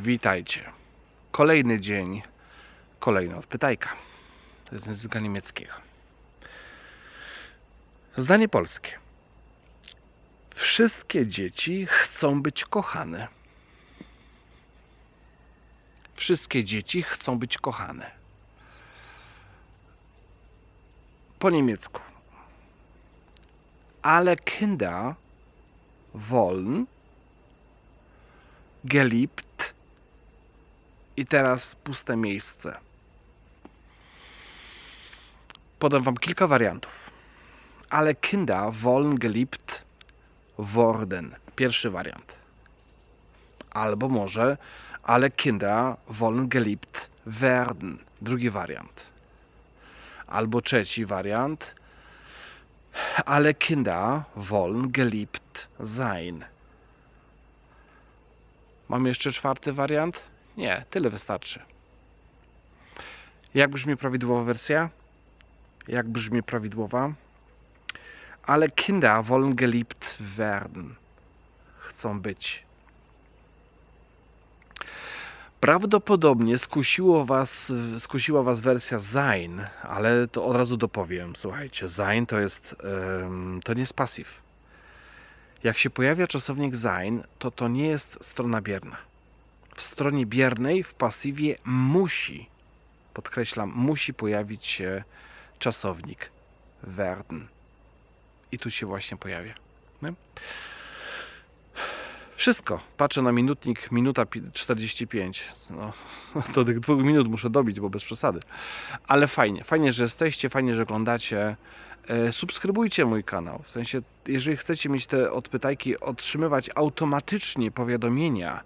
Witajcie. Kolejny dzień, kolejna odpytajka z języka niemieckiego. Zdanie polskie. Wszystkie dzieci chcą być kochane. Wszystkie dzieci chcą być kochane. Po niemiecku. Alle Kinder wollen geliebt i teraz puste miejsce. Podam Wam kilka wariantów. Ale Kinder wollen geliebt worden. Pierwszy wariant. Albo może ale Kinder wollen geliebt werden. Drugi wariant. Albo trzeci wariant. Ale Kinder wollen geliebt sein. Mam jeszcze czwarty wariant? Nie, tyle wystarczy. Jak brzmi prawidłowa wersja? Jak brzmi prawidłowa? Ale Kinder wollen geliebt werden. Chcą być. Prawdopodobnie skusiło was, skusiła was wersja sein, ale to od razu dopowiem. Słuchajcie, sein to jest, to nie jest pasyw. Jak się pojawia czasownik sein, to to nie jest strona bierna. W stronie biernej, w pasywie musi, podkreślam, musi pojawić się czasownik werden. I tu się właśnie pojawia. Nie? Wszystko. Patrzę na minutnik, minuta pi- 45. No, to tych dwóch minut muszę dobić, bo bez przesady. Ale fajnie, fajnie, że jesteście, fajnie, że oglądacie. E, Subskrybujcie mój kanał. W sensie, jeżeli chcecie mieć te odpytajki, otrzymywać automatycznie powiadomienia,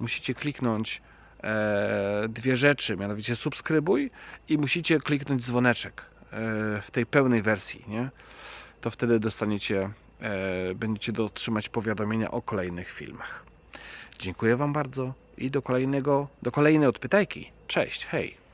musicie kliknąć e, dwie rzeczy, mianowicie subskrybuj i musicie kliknąć dzwoneczek e, w tej pełnej wersji, nie? To wtedy dostaniecie, e, będziecie dotrzymać powiadomienia o kolejnych filmach. Dziękuję Wam bardzo i do kolejnego, do kolejnej odpytajki. Cześć, hej!